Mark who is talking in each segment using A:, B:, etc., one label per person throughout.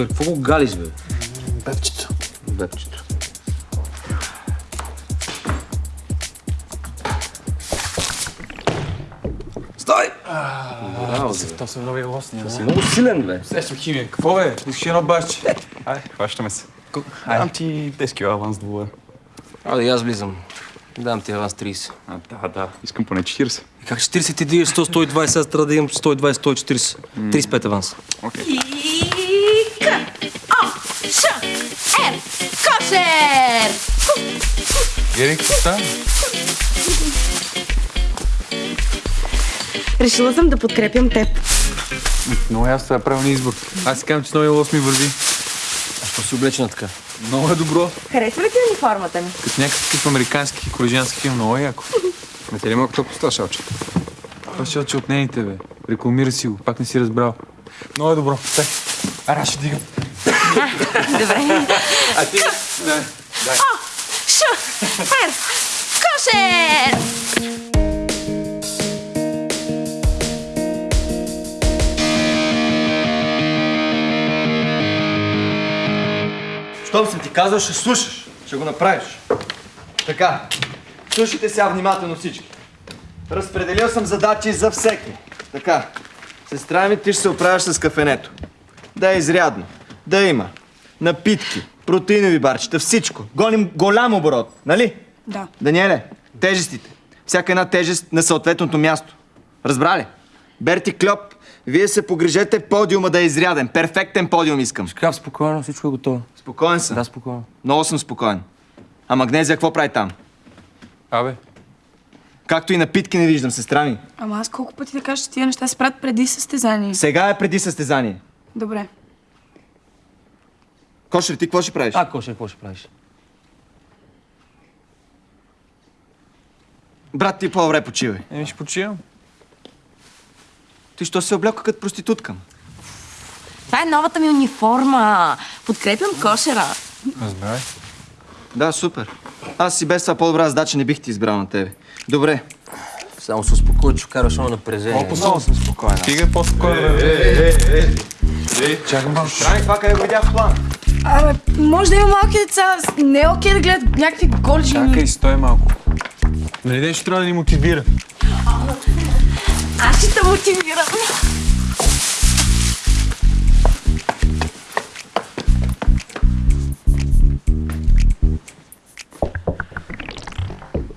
A: Кошер, какво го галиш, бе?
B: Бебчето.
A: Бебчето. Стой! Браво, бе.
B: То са нови лосни,
A: Си много силен, бе.
B: Срещам химия. Какво бе? Искаш едно башче? Ай, хващаме се. Дам ти 10 кила аванс двое.
A: Айде, аз влизам. Дам ти аванс 30.
B: А, да, да. Искам поне 40.
A: И как 40 ти дигаш 100, 120, аз трябва да имам 120, 140. 35 аванс.
B: Окей.
C: Ш. Р. Кошер!
B: Гери, какво става?
C: Решила съм да подкрепям теб.
B: Много ясно, това е правилният избор. Аз си казвам, че новия лос ми върви.
A: А що си облечена така?
B: Много е добро.
C: Харесва ли ти униформата ми?
B: Като някакъв тип американски колежански филм, много е яко. Не те ли малко топло става, Шалче? Това ще от нейните, бе. Рекламира си го, пак не си разбрал. Много е добро. Тай. Ара, ще
C: Добре.
B: А ти? Не.
C: Ш. Р. Кошер!
D: Щом съм ти казал, ще слушаш. Ще го направиш. Така. Слушайте сега внимателно всички. Разпределил съм задачи за всеки. Така. Сестра ми, ти ще се оправяш с кафенето. Да е изрядно. Да има. Напитки, протеинови барчета, всичко. Гоним голям оборот, нали?
C: Да.
D: Даниеле, тежестите. Всяка една тежест на съответното място. Разбрали? Берти Кльоп, вие се погрежете подиума да е изряден. Перфектен подиум искам.
A: Шкаф, спокойно, всичко е готово.
D: Спокоен съм.
A: Да, спокойно.
D: Много съм спокоен. А магнезия какво прави там?
B: Абе,
D: Както и напитки не виждам, сестра ми.
E: Ама аз колко пъти да кажа, че тия неща се правят преди състезание.
D: Сега е преди състезание.
E: Добре.
D: Кошер, ти какво ще правиш?
A: А, Кошер, какво ще правиш?
D: Брат, ти по-добре почивай.
B: еми ще почивам.
D: Ти що се облека като проститутка?
C: Това е новата ми униформа. Подкрепям кошера.
B: Разбрай.
D: Да, супер. Аз си без това по-добра задача не бих ти избрал на тебе. Добре.
A: Само се успокой, че караш едно напрежение.
B: Много съм спокоен. Стига по-спокойно. Е, е, е, Чакам малко.
D: Трай това къде го видях в план.
E: Абе, може да има малки деца. Не е окей да гледат някакви голи жени.
B: Чакай, стой малко. Нали нещо трябва да ни мотивира?
C: Аз ще те мотивирам.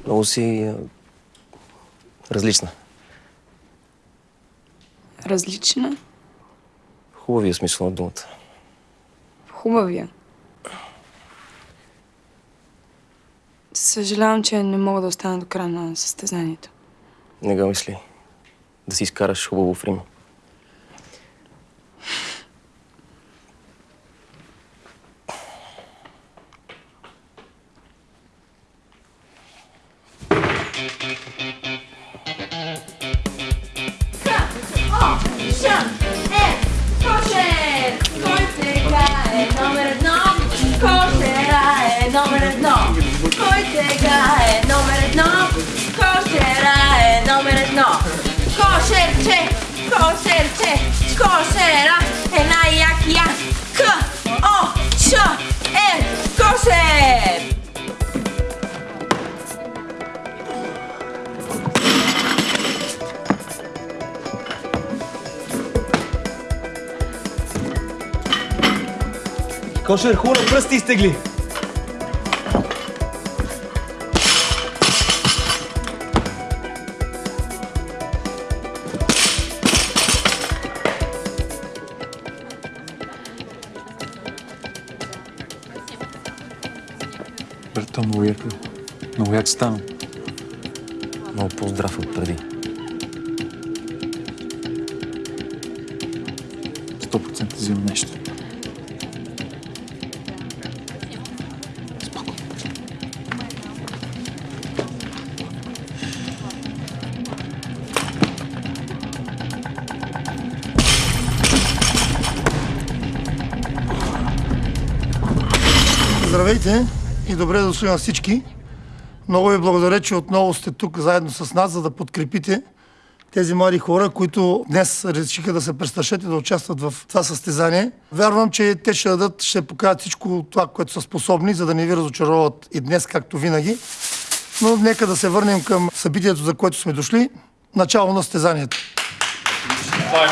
A: Много си различна.
E: Различна.
A: Хубавия смисъл на думата.
E: Хубавия. Съжалявам, че не мога да остана до края на състезанието.
A: Не го мисли. Да си изкараш хубаво в Рим.
C: О, сега е номер едно? Кошера е номер едно. Кой сега е номер едно? Кошера е номер едно. Кошерче, кошерче, Кошер,
D: хубаво пръсти изтегли.
B: Брато, много як. Много як стана.
A: Много по-здрав от преди.
B: 100% взимам нещо.
F: Здравейте и добре дошли на всички. Много ви благодаря, че отново сте тук заедно с нас, за да подкрепите тези млади хора, които днес решиха да се престрашат и да участват в това състезание. Вярвам, че те ще дадат, ще покажат всичко това, което са способни, за да не ви разочароват и днес, както винаги. Но нека да се върнем към събитието, за което сме дошли. Начало на състезанието.
G: Това е